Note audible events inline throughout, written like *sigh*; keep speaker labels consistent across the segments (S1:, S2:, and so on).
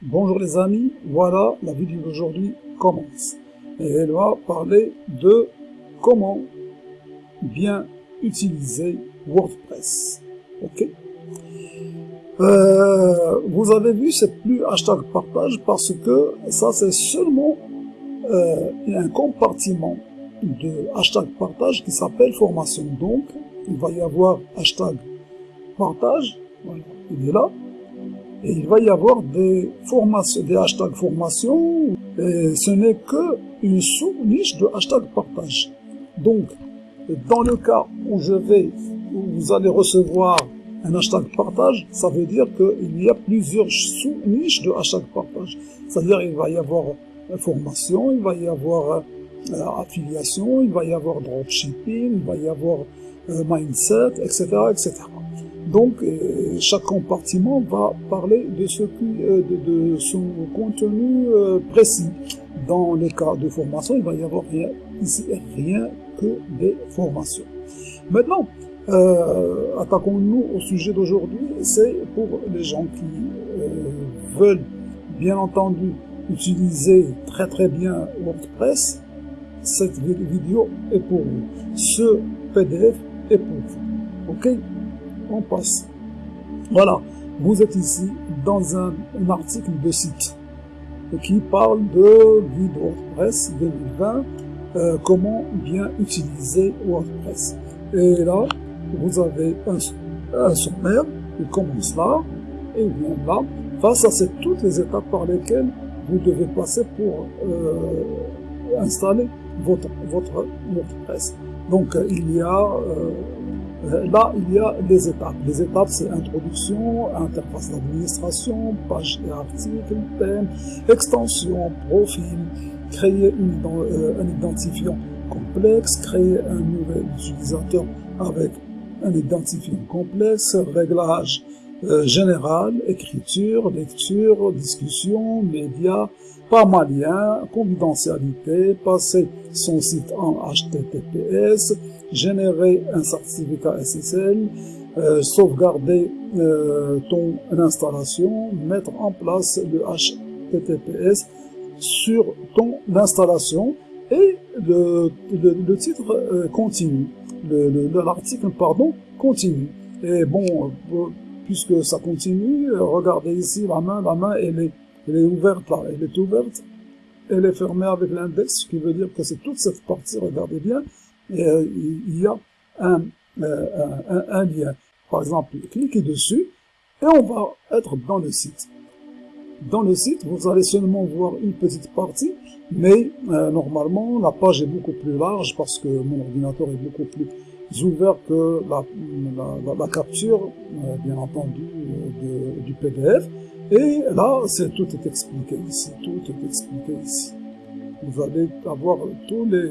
S1: Bonjour les amis, voilà la vidéo d'aujourd'hui commence. Et elle va parler de comment bien utiliser WordPress. Ok euh, Vous avez vu, c'est plus hashtag partage parce que ça c'est seulement euh, un compartiment de hashtag partage qui s'appelle formation. Donc, il va y avoir hashtag partage, voilà, il est là, et il va y avoir des formations, des hashtags formation, et ce n'est que une sous-niche de hashtag partage. Donc, dans le cas où je vais, où vous allez recevoir un hashtag partage, ça veut dire qu'il y a plusieurs sous-niches de hashtag partage. C'est-à-dire il va y avoir formation, il va y avoir euh, affiliation, il va y avoir dropshipping, il va y avoir euh, mindset, etc., etc. Donc, euh, chaque compartiment va parler de, ce qui, euh, de, de, son contenu euh, précis. Dans les cas de formation, il va y avoir rien, ici rien que des formations. Maintenant, attaquons-nous au sujet d'aujourd'hui. C'est pour les gens qui veulent, bien entendu, utiliser très très bien WordPress. Cette vidéo est pour vous. Ce PDF est pour vous. Ok? Passe. Voilà, vous êtes ici dans un, article de site qui parle de WordPress 2020, euh, comment bien utiliser WordPress. Et là, vous avez un, sommaire, il commence là, et vient là. Face à toutes les étapes par lesquelles vous devez passer pour euh, installer votre, votre WordPress. Donc, il y a euh, euh, là, il y a des étapes. Les étapes, c'est introduction, interface d'administration, page et article, thème, extension, profil, créer une, euh, un identifiant complexe, créer un nouvel utilisateur avec un identifiant complexe, réglage euh, général, écriture, lecture, discussion, médias, pas malien, confidentialité, passer son site en HTTPS, générer un certificat SSL, euh, sauvegarder euh, ton installation, mettre en place le HTTPS sur ton installation et le, titre euh, continue, l'article pardon continue. Et bon, puisque ça continue, regardez ici la main, la main elle est, elle est ouverte là, elle est ouverte, elle est fermée avec l'index, ce qui veut dire que c'est toute cette partie, regardez bien, euh, il y a un, euh, un, lien. Par exemple, cliquez dessus et on va être dans le site. Dans le site, vous allez seulement voir une petite partie, mais euh, normalement, la page est beaucoup plus large parce que mon ordinateur est beaucoup plus ouvert que la, la, la, capture, bien entendu, de, du PDF. Et là, c'est tout est expliqué ici, tout est expliqué ici vous allez avoir tous les,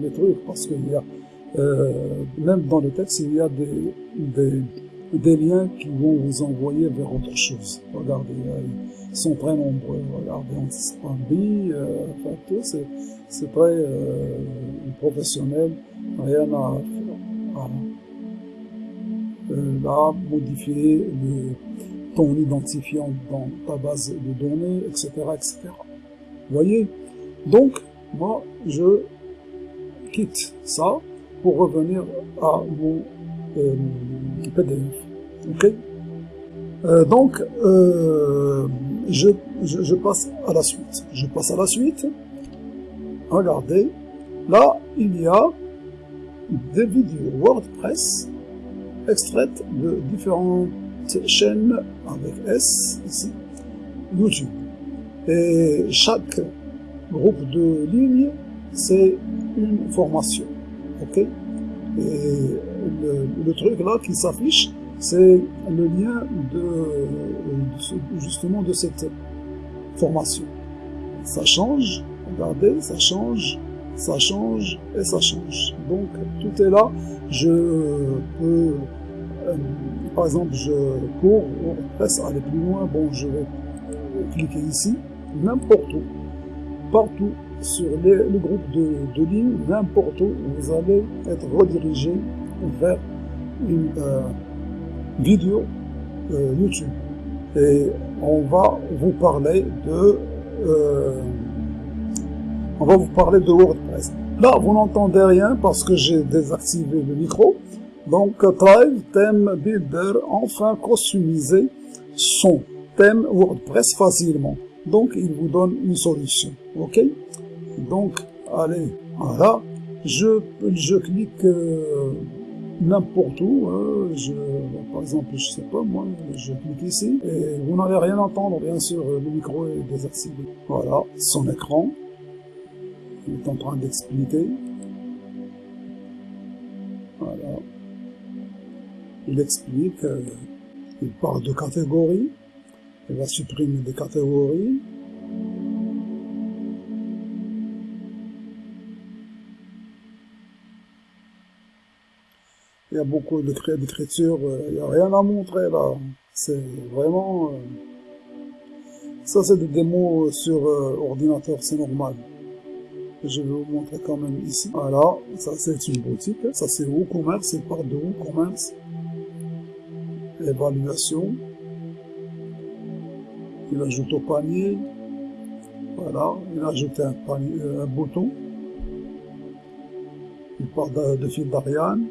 S1: les, trucs, parce qu'il y a, euh, même dans le texte, il y a des, des, des, liens qui vont vous envoyer vers autre chose. Regardez, euh, ils sont très nombreux. Regardez, Antispambi, euh, enfin, tout, c'est, c'est très euh, professionnel, rien à faire. Euh, là, modifier le, ton identifiant dans ta base de données, etc., etc. Vous voyez? Donc, moi, je quitte ça pour revenir à mon euh, PDF. Ok? Euh, Donc, euh, je, je, passe à la suite. Je passe à la suite. Regardez, là, il y a des vidéos WordPress extraites de différentes chaînes avec S, ici, YouTube. Et chaque groupe de lignes, c'est une formation. Ok? Et le, truc là qui s'affiche, c'est le lien de, justement de cette formation. Ça change, regardez, ça change, ça change et ça change. Donc tout est là. Je peux, euh, par exemple, je cours, on presse aller plus loin. Bon, je vais cliquer ici, n'importe où partout sur le groupe de, de lignes, n'importe où, vous allez être redirigé vers une euh, vidéo euh, YouTube. et on va vous parler de on va vous parler de WordPress. Là, vous n'entendez rien parce que j'ai désactivé le micro. Donc, Thrive Theme Builder, enfin customiser son thème WordPress facilement. Donc, il vous donne une solution. OK? Donc, allez, voilà. Je, je clique euh, n'importe où. Hein. je, par exemple, je sais pas, moi, je clique ici. Et vous n'allez rien entendre, bien sûr, le micro est désactivé. Voilà, son écran. Il est en train d'expliquer. Voilà. Il explique, euh, il parle de catégories. Il va supprimer des catégories. Il y a beaucoup d'écriture, euh, il n'y a rien à montrer là. C'est vraiment... Euh, ça c'est des démos sur ordinateur, c'est normal je vais vous montrer quand même ici. Voilà, ça c'est une boutique. Ça c'est WooCommerce, c'est part de WooCommerce. Évaluation. Il ajoute au panier. Voilà, il ajoute un, euh, un bouton. Il part de, fil d'Ariane.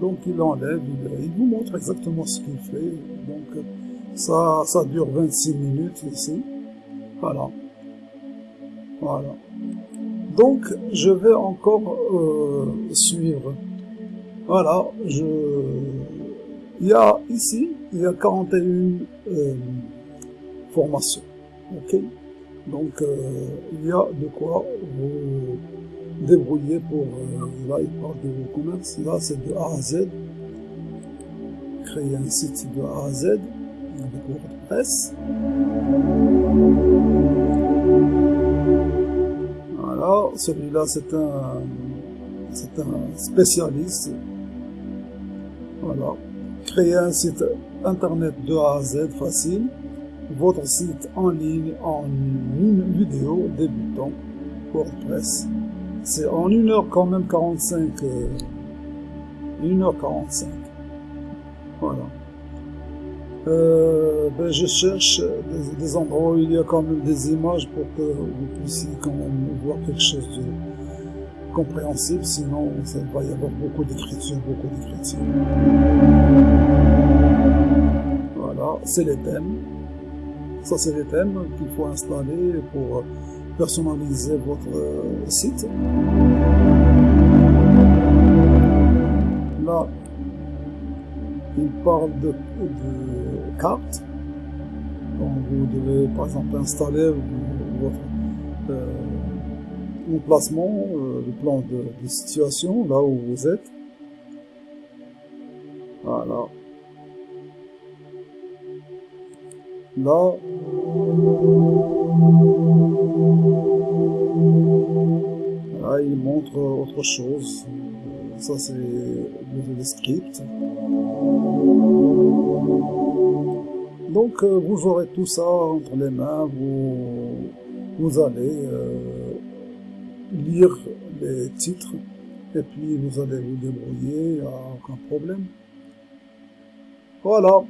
S1: Donc il enlève, il, il, vous montre exactement ce qu'il fait. Donc ça, ça dure 26 minutes ici. Voilà. Donc, je vais encore euh, suivre. Voilà, je... Il y a ici, il y a 41 euh, formations. Ok Donc, euh, il y a de quoi vous débrouiller pour... Là, il parle de vos commerces. Là, c'est de A à Z. Créer un site de A à Z avec WordPress. Celui-là c'est un, c'est un spécialiste. Voilà. Créer un site internet de A à Z facile. Votre site en ligne en une vidéo débutant. WordPress. C'est en 1 heure quand même 45. 1h45. Voilà. Euh, ben je cherche des, endroits où il y a quand même des images pour que vous puissiez quand même voir quelque chose de compréhensible, sinon ça va y avoir beaucoup d'écriture, beaucoup d'écriture. Voilà, c'est les thèmes. Ça c'est les thèmes qu'il faut installer pour personnaliser votre site. Là, il parle de cartes. Donc vous devez par exemple installer votre euh, emplacement, euh, le plan de, de, situation, là où vous êtes. Voilà. Là, là il montre autre chose. Ça c'est le script. Donc euh, vous aurez tout ça entre les mains, vous, vous allez euh, lire les titres et puis vous allez vous débrouiller, aucun problème. Voilà,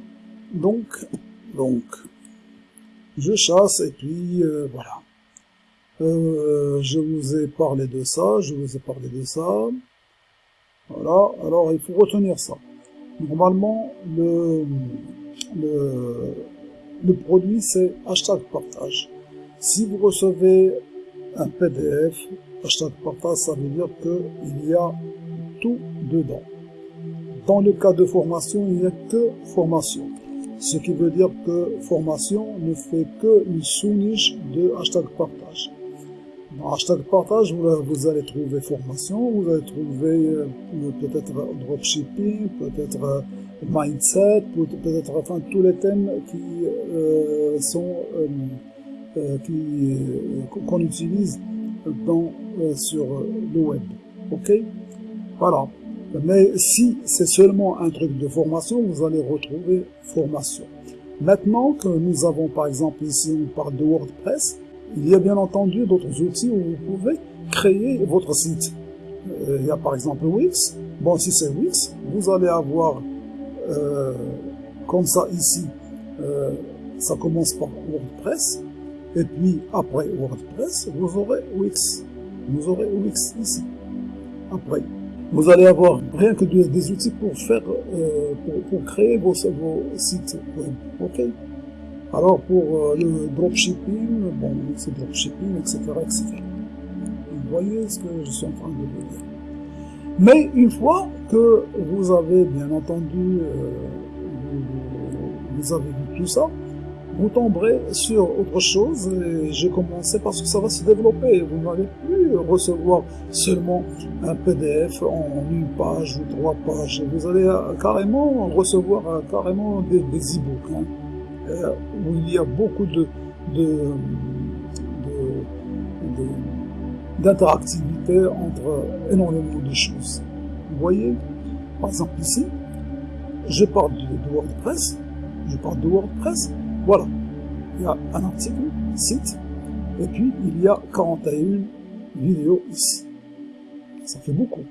S1: donc, donc, je chasse et puis euh, voilà. je vous ai parlé de ça, je vous ai parlé de ça. Voilà, alors il faut retenir ça. Normalement, le, le, produit, c'est hashtag partage. Si vous recevez un PDF, hashtag partage, ça veut dire qu'il y a tout dedans. Dans le cas de formation, il n'y a que formation. Ce qui veut dire que formation ne fait que une sous-niche de hashtag partage. Dans hashtag partage, vous, allez trouver formation, vous allez trouver euh, peut-être dropshipping, peut-être euh, mindset, peut-être enfin tous les thèmes qui euh, sont qui qu'on utilise dans sur le web. Ok, voilà. Mais si c'est seulement un truc de formation, vous allez retrouver formation. Maintenant que nous avons par exemple ici on parle de WordPress, il y a bien entendu d'autres outils où vous pouvez créer votre site. Euh, il y a par exemple Wix. Bon, si c'est Wix, vous allez avoir euh, comme ça ici, euh, ça commence par WordPress, et puis après WordPress, vous aurez Wix. Vous aurez Wix ici. Après, vous allez avoir rien que des outils pour faire, euh, pour, créer vos, sites web. Ok? Alors pour le dropshipping, bon, c'est dropshipping, etc., etc. Vous voyez ce que je suis en train de vous dire. Mais une fois que vous avez bien entendu, euh, vous, avez vu tout ça, vous tomberez sur autre chose et j'ai commencé parce que ça va se développer. Vous n'allez plus recevoir seulement un PDF en une page ou trois pages. Vous allez carrément recevoir euh, carrément des, des e-books hein, euh, où il y a beaucoup de, de d'interactivité entre énormément de choses. Vous voyez, par exemple ici, je parle de, WordPress, je parle de WordPress, voilà, il y a un article, site, et puis il y a 41 vidéos ici. Ça fait beaucoup.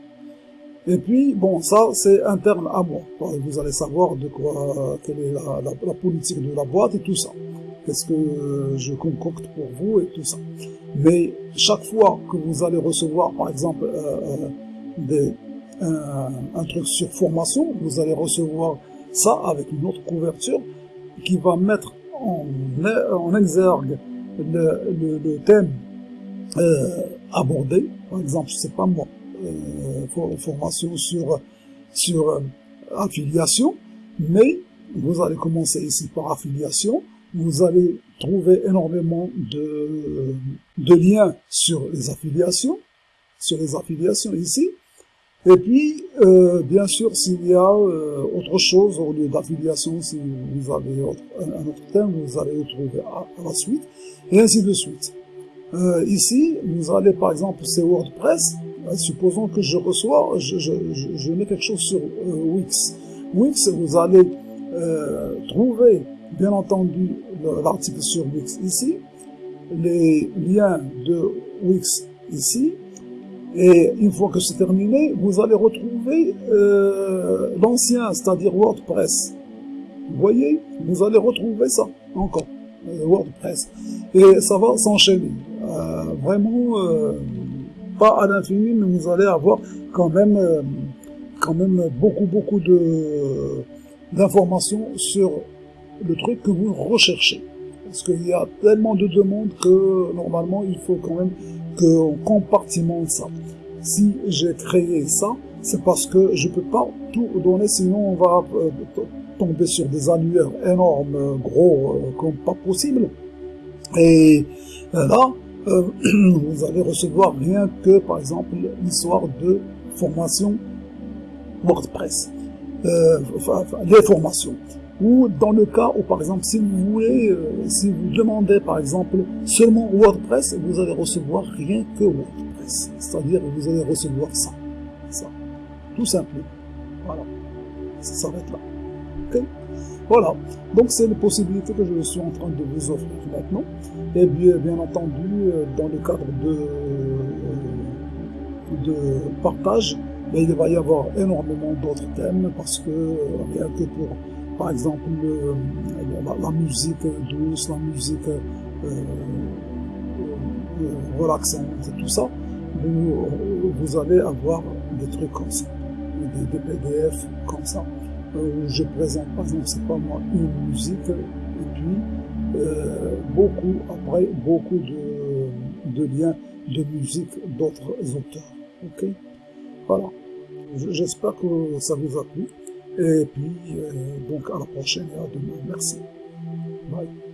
S1: Et puis, bon, ça, c'est interne à moi. Vous allez savoir de quoi, quelle est la, la politique de la boîte et tout ça. Qu'est-ce que je concocte pour vous et tout ça. Mais chaque fois que vous allez recevoir, par exemple, euh, euh, un, truc sur formation, vous allez recevoir ça avec une autre couverture qui va mettre en, en exergue le, thème euh, abordé. Par exemple, je sais pas moi, euh, formation sur sur euh, affiliation, mais vous allez commencer ici par affiliation, vous allez trouver énormément de, liens sur les affiliations, sur les affiliations ici. Et puis, euh, bien sûr, s'il y a euh, autre chose au lieu d'affiliation, si vous avez un, autre thème, vous allez le trouver à, la suite, et ainsi de suite. Euh, ici, vous allez par exemple, c'est WordPress, supposons que je reçois, je, mets quelque chose sur Wix. Wix, vous allez trouver bien entendu l'article sur Wix ici, les liens de Wix ici, et une fois que c'est terminé, vous allez retrouver euh, l'ancien, c'est-à-dire WordPress. Vous voyez Vous allez retrouver ça encore, euh, WordPress. Et ça va s'enchaîner. Euh, vraiment, pas à l'infini, mais vous allez avoir quand même, quand même beaucoup, beaucoup d'informations sur le truc que vous recherchez. Parce qu'il y a tellement de demandes que normalement il faut quand même qu'on compartimente ça. Si j'ai créé ça, c'est parce que je peux pas tout donner, sinon on va euh, tomber sur des annuaires énormes, gros, euh, comme pas possible. Et euh, là, *clears throat* vous allez recevoir rien que, par exemple, l'histoire de formation WordPress. les formations ou dans le cas où, par exemple, si vous voulez, euh, si vous demandez, par exemple, seulement WordPress, vous allez recevoir rien que WordPress. C'est-à-dire, vous allez recevoir ça. Ça. Tout simplement. Voilà. Ça s'arrête là. Ok Voilà. Donc, c'est les possibilités que je suis en train de vous offrir maintenant. Et bien, bien entendu, euh, dans le cadre de, euh, de partage, ben, il va y avoir énormément d'autres thèmes parce que rien que pour par exemple la, musique douce, la musique euh, euh, relaxante, tout ça, vous, vous, allez avoir des trucs comme ça, des, PDF comme ça, où je présente par exemple, c'est pas moi, une musique, et puis euh, beaucoup, après, beaucoup de, de liens de musique d'autres auteurs. Ok? Voilà. J'espère que ça vous a plu. Et puis, euh, donc à la prochaine et à demain. Merci. Bye.